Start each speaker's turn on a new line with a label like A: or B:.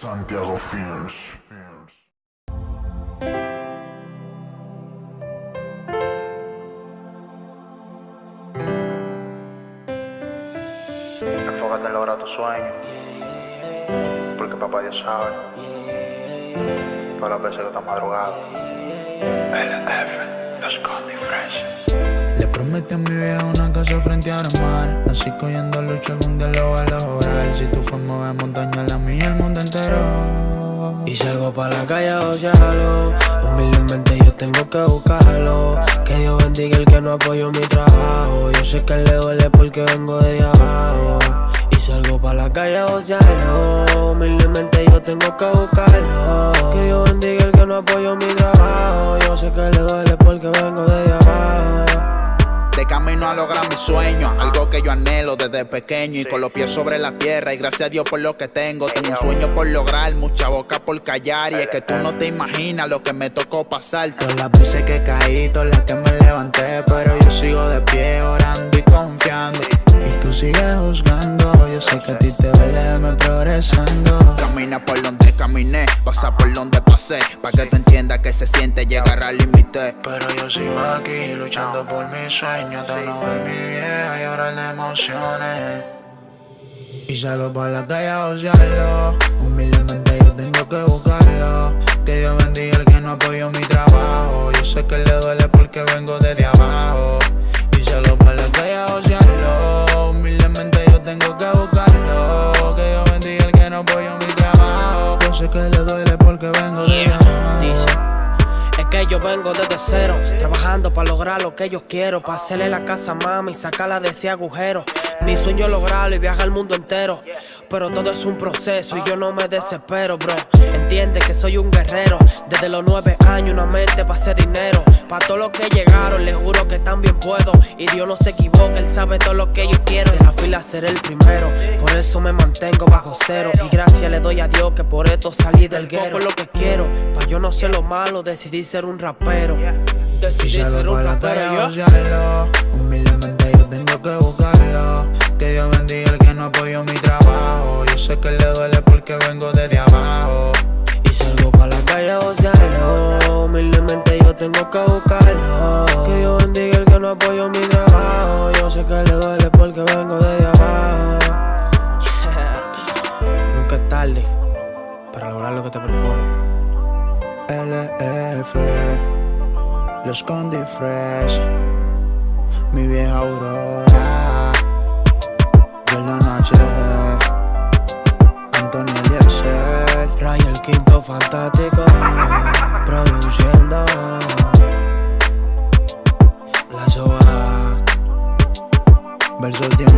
A: Santiago Films.
B: Enfócate en lograr tu sueño. Porque papá Dios sabe. Todas las veces que estás madrugado. LF, los Condy Fresh.
C: Le prometí a mi vieja una casa frente al mar Así cogiendo lucha algún día lo va a Si tú fumas de montaña, la mía el mundo entero.
D: Y salgo pa' la calle a odiarlo Humildemente yo tengo que buscarlo. Que Dios bendiga el que no apoyó mi trabajo. Yo sé que le duele porque vengo de abajo. Y salgo pa' la calle a odiarlo Humildemente yo tengo que buscarlo. Que Dios bendiga el que no apoyó mi trabajo. Yo sé que le duele porque vengo de abajo
C: camino a lograr mi sueño. Algo que yo anhelo desde pequeño Y con los pies sobre la tierra. Y gracias a Dios por lo que tengo. Tengo un sueño por lograr, mucha boca por callar. Y es que tú no te imaginas lo que me tocó pasar. Todas las veces que caí, todas las que me levanté Pero yo sigo de pie orando y confiando. Y tú sigues juzgando. Yo sé que a ti te duele verme progresando. Camina por donde caminé, pasa por donde pasé. Pa' que tú entiendas que se siente llegar al límite Pero yo sigo aquí luchando por mi sueño De no ver mi vieja y llorar de emociones. Y salgo pa' la calle a ociarlo Humildemente yo tengo que buscarlo. Que Dios bendiga el que no apoyó mi trabajo. Yo sé que le duele porque vengo desde abajo yo vengo desde
D: cero, trabajando para lograr lo que yo quiero, para hacerle la casa a mami sacarla de ese agujero. Mi sueño es lograrlo y viajar al mundo entero, pero todo es un proceso y yo no me desespero, bro. Entiende que soy un guerrero, desde los nueve años una mente para hacer dinero. Para todos los que llegaron, les juro que también puedo. Y Dios no se equivoca, Él sabe todo lo que yo quiero. De la fila ser el primero, por eso me mantengo bajo cero. Y gracias le doy a Dios que por esto salí del guero. Lo que quiero, pa' yo no ser lo malo, decidí ser un rapero. Decidí ser un rapero, yo.
C: Humildemente yo tengo que buscarlo no apoyó mi trabajo. Yo sé que le duele porque vengo desde abajo.
D: Y salgo pa' la calle a odiarlo Humildemente yo tengo que buscarlo. Que Dios bendiga el que no apoyó mi trabajo. Yo sé que le duele porque vengo de abajo. Nunca es tarde para lograr lo que te propones.
C: LF Los Condi Fresh Mi vieja Aurora
D: fantástico Produciendo. La soa
C: diamante